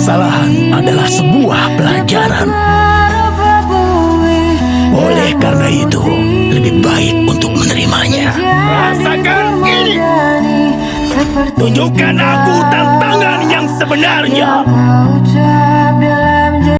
kesalahan adalah sebuah pelajaran. Oleh karena itu, lebih baik untuk menerimanya. Rasakan ini. Tunjukkan aku tantangan yang sebenarnya.